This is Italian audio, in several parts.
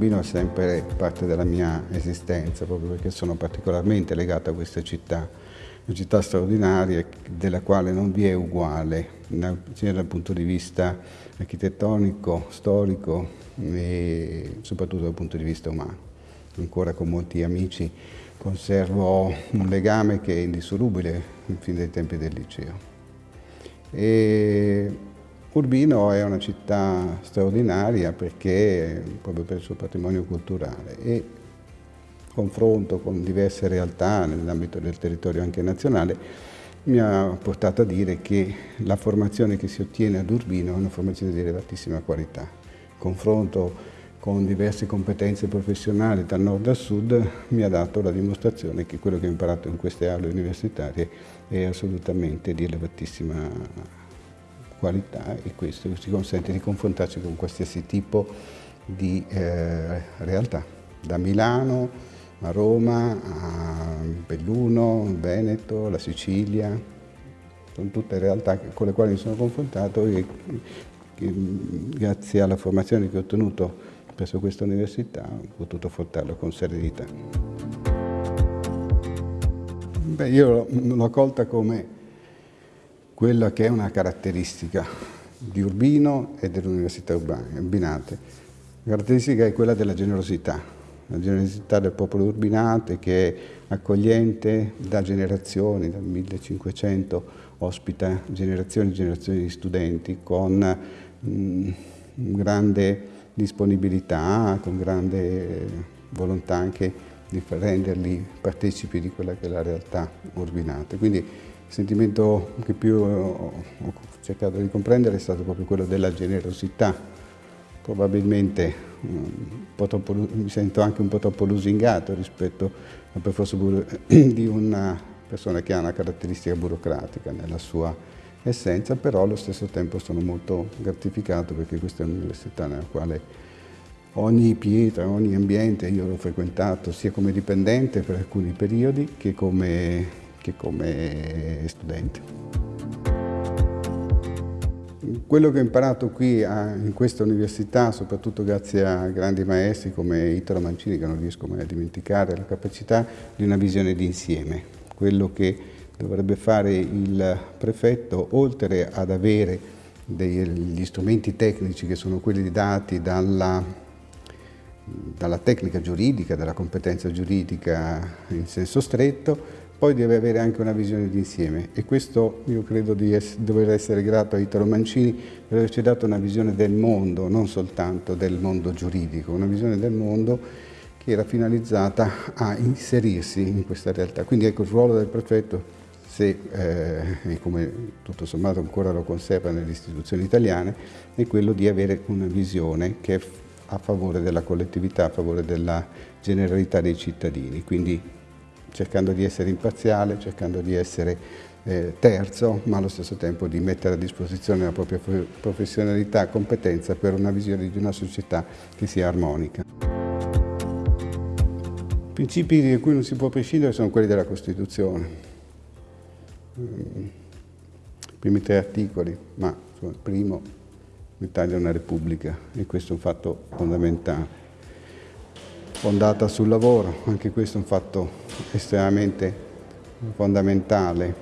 Urbino è sempre parte della mia esistenza, proprio perché sono particolarmente legato a questa città, una città straordinaria della quale non vi è uguale, sia dal punto di vista architettonico, storico e soprattutto dal punto di vista umano. Ancora con molti amici conservo un legame che è indissolubile fin dai tempi del liceo. E Urbino è una città straordinaria perché, proprio per il suo patrimonio culturale e confronto con diverse realtà nell'ambito del territorio anche nazionale mi ha portato a dire che la formazione che si ottiene ad Urbino è una formazione di elevatissima qualità. Confronto con diverse competenze professionali dal nord al sud mi ha dato la dimostrazione che quello che ho imparato in queste aule universitarie è assolutamente di elevatissima qualità e questo ci consente di confrontarci con qualsiasi tipo di eh, realtà, da Milano a Roma, a Belluno, Veneto, la Sicilia, sono tutte realtà con le quali mi sono confrontato e che, grazie alla formazione che ho ottenuto presso questa università ho potuto affrontarlo con serenità. Beh, io l'ho colta come quella che è una caratteristica di Urbino e dell'Università Urbinate. La caratteristica è quella della generosità, la generosità del popolo urbinate che è accogliente da generazioni, dal 1500 ospita generazioni e generazioni di studenti con mh, mm, grande disponibilità, con grande volontà anche di renderli partecipi di quella che è la realtà urbinate. Quindi, il sentimento che più ho cercato di comprendere è stato proprio quello della generosità. Probabilmente troppo, mi sento anche un po' troppo lusingato rispetto al percorso di una persona che ha una caratteristica burocratica nella sua essenza, però allo stesso tempo sono molto gratificato perché questa è un'università nella quale ogni pietra, ogni ambiente io l'ho frequentato sia come dipendente per alcuni periodi che come che come studente. Quello che ho imparato qui in questa università, soprattutto grazie a grandi maestri come Italo Mancini, che non riesco mai a dimenticare, la capacità di una visione d'insieme. Quello che dovrebbe fare il prefetto, oltre ad avere degli strumenti tecnici che sono quelli dati dalla, dalla tecnica giuridica, dalla competenza giuridica in senso stretto, poi deve avere anche una visione d'insieme e questo io credo di essere, dover essere grato a Italo Mancini per averci dato una visione del mondo, non soltanto del mondo giuridico, una visione del mondo che era finalizzata a inserirsi in questa realtà. Quindi ecco il ruolo del prefetto, se, eh, e come tutto sommato ancora lo conserva nelle istituzioni italiane, è quello di avere una visione che è a favore della collettività, a favore della generalità dei cittadini. Quindi cercando di essere imparziale, cercando di essere eh, terzo, ma allo stesso tempo di mettere a disposizione la propria professionalità e competenza per una visione di una società che sia armonica. I principi di cui non si può prescindere sono quelli della Costituzione. I primi tre articoli, ma il primo, l'Italia è una Repubblica e questo è un fatto fondamentale fondata sul lavoro, anche questo è un fatto estremamente fondamentale.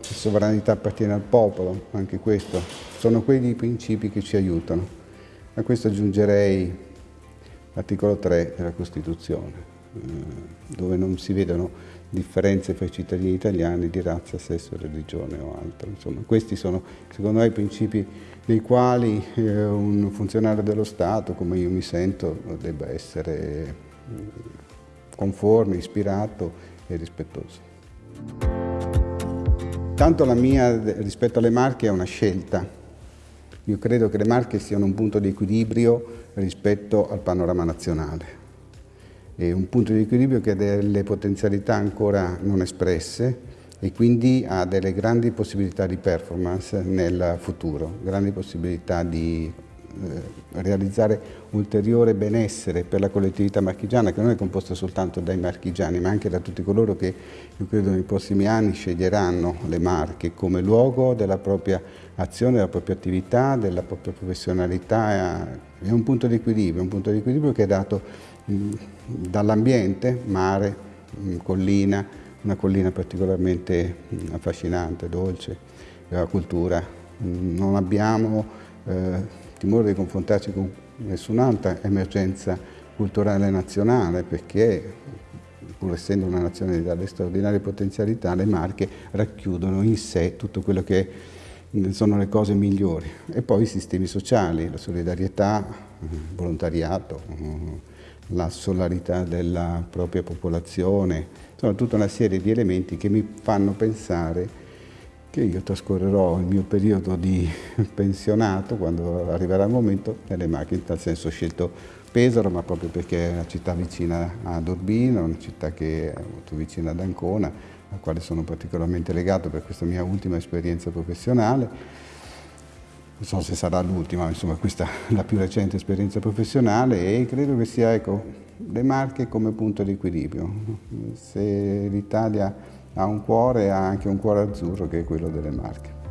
La sovranità appartiene al popolo, anche questo. Sono quei principi che ci aiutano. A questo aggiungerei l'articolo 3 della Costituzione, dove non si vedono differenze fra i cittadini italiani di razza, sesso, religione o altro. Insomma, questi sono secondo me i principi nei quali eh, un funzionario dello Stato, come io mi sento, debba essere mm, conforme, ispirato e rispettoso. Tanto la mia rispetto alle Marche è una scelta. Io credo che le Marche siano un punto di equilibrio rispetto al panorama nazionale un punto di equilibrio che ha delle potenzialità ancora non espresse e quindi ha delle grandi possibilità di performance nel futuro, grandi possibilità di eh, realizzare ulteriore benessere per la collettività marchigiana che non è composta soltanto dai marchigiani ma anche da tutti coloro che io credo nei prossimi anni sceglieranno le Marche come luogo della propria azione, della propria attività, della propria professionalità. È un punto di equilibrio, un punto di equilibrio che è dato dall'ambiente, mare, collina, una collina particolarmente affascinante, dolce, la cultura. Non abbiamo eh, timore di confrontarci con nessun'altra emergenza culturale nazionale perché pur essendo una nazione dalle straordinarie potenzialità, le Marche racchiudono in sé tutto quello che sono le cose migliori. E poi i sistemi sociali, la solidarietà, il volontariato, la solarità della propria popolazione, sono tutta una serie di elementi che mi fanno pensare che io trascorrerò il mio periodo di pensionato quando arriverà il momento nelle macchine, in tal senso ho scelto Pesaro ma proprio perché è una città vicina ad Urbino, una città che è molto vicina ad Ancona, al quale sono particolarmente legato per questa mia ultima esperienza professionale non so se sarà l'ultima, insomma questa è la più recente esperienza professionale e credo che sia ecco, le Marche come punto di equilibrio. Se l'Italia ha un cuore, ha anche un cuore azzurro che è quello delle Marche.